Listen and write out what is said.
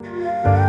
了。